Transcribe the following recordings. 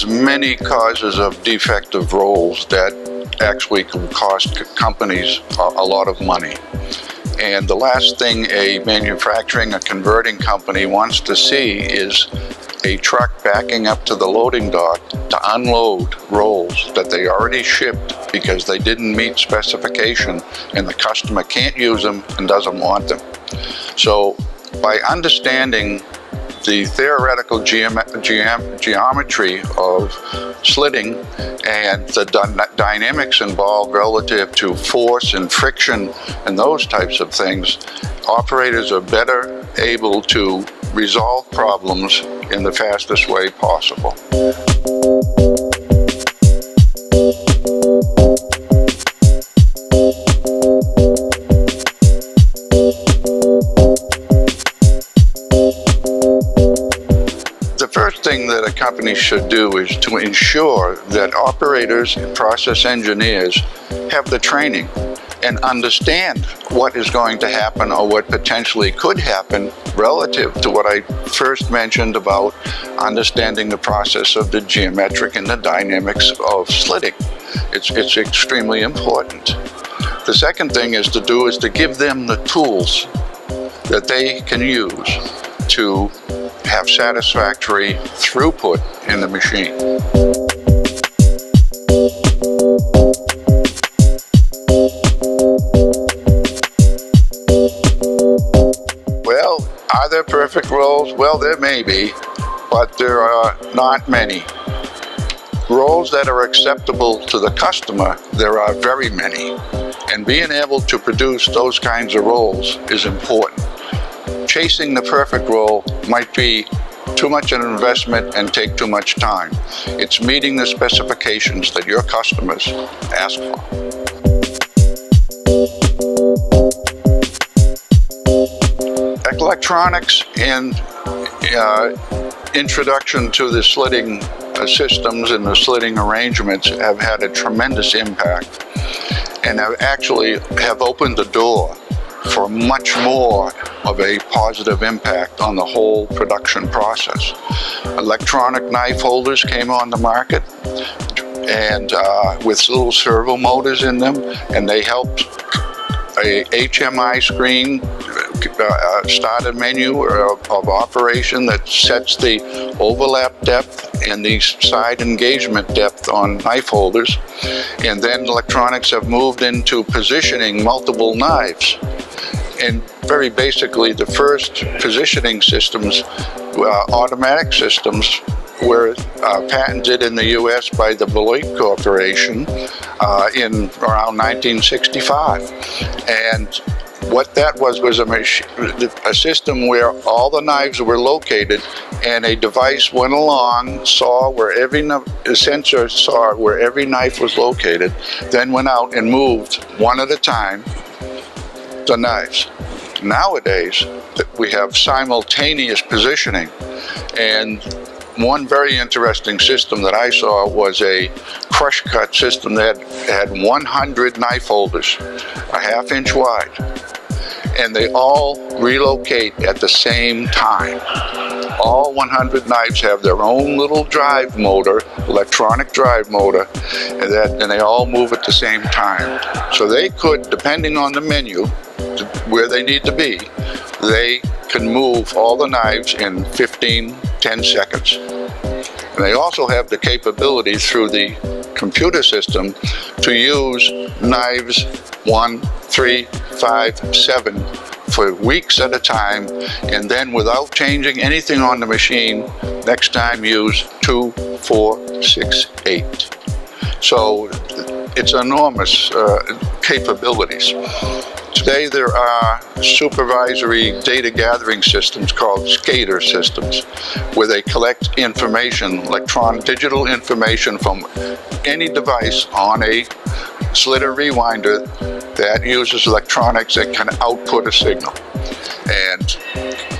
there's many causes of defective rolls that actually can cost companies a, lot of money. And the last thing a manufacturing, a converting company wants to see is a truck backing up to the loading dock to unload rolls that they already shipped because they didn't meet specification and the customer can't use them and doesn't want them. So by understanding the theoretical geom geom geometry of slitting and the dynamics involved relative to force and friction and those types of things, operators are better able to resolve problems in the fastest way possible. Company should do is to ensure that operators and process engineers have the training and understand what is going to happen or what potentially could happen relative to what I first mentioned about understanding the process of the geometric and the dynamics of slitting. It's, it's extremely important. The second thing is to do is to give them the tools that they can use to have satisfactory throughput in the machine. Well, are there perfect rolls? Well, there may be, but there are not many. Rolls that are acceptable to the customer, there are very many. And being able to produce those kinds of rolls is important chasing the perfect roll might be too much of an investment and take too much time. It's meeting the specifications that your customers ask for. Electronics and uh, introduction to the slitting uh, systems and the slitting arrangements have had a tremendous impact and have actually have opened the door for much more of a positive impact on the whole production process. Electronic knife holders came on the market and uh, with little servo motors in them and they helped a HMI screen uh, start a menu of, of, operation that sets the overlap depth and the side engagement depth on knife holders. And then electronics have moved into positioning multiple knives and very basically the first positioning systems, uh, automatic systems, were uh, patented in the U.S. by the Beloit Corporation uh, in around 1965. And what that was was a, a, system where all the knives were located and a device went along, saw where every sensor saw where every knife was located, then went out and moved one at a time the knives. Nowadays, we have simultaneous positioning and one very interesting system that I saw was a crush cut system that had 100 knife holders, a half inch wide, and they all relocate at the same time. All 100 knives have their own little drive motor, electronic drive motor, and, that, and they all move at the same time. So they could, depending on the menu, where they need to be, they can move all the knives in 15, 10 seconds. And they also have the capability through the computer system to use knives one, three, five, seven for weeks at a time and then without changing anything on the machine, next time use two, four, six, eight. So it's enormous uh, capabilities. Today there are supervisory data gathering systems called SCADA systems where they collect information, electronic digital information from any device on a slitter rewinder that uses electronics that can output a signal. And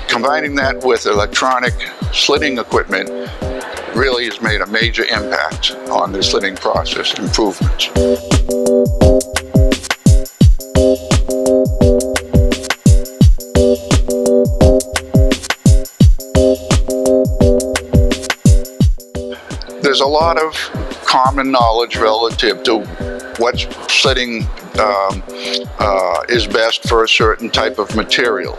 combining that with electronic slitting equipment really has made a major impact on the slitting process improvements. there's a lot of common knowledge relative to what slitting um, uh, is best for a certain type of material.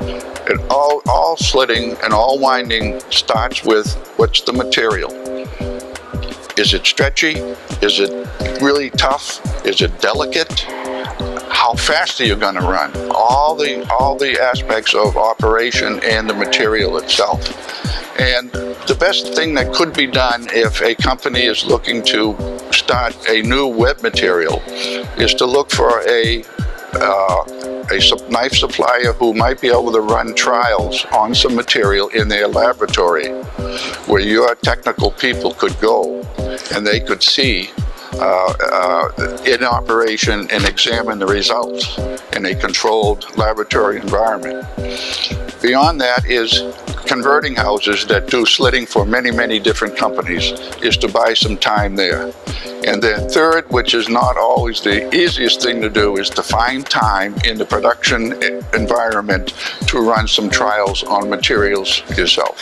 And all, all slitting and all winding starts with what's the material? Is it stretchy? Is it really tough? Is it delicate? How fast are you going to run? All the all the aspects of operation and the material itself. And the best thing that could be done if a company is looking to start a new web material is to look for a uh, a knife supplier who might be able to run trials on some material in their laboratory where your technical people could go and they could see uh, uh, in operation and examine the results in a controlled laboratory environment. Beyond that is converting houses that do slitting for many, many different companies is to buy some time there. And then third, which is not always the easiest thing to do, is to find time in the production environment to run some trials on materials yourself.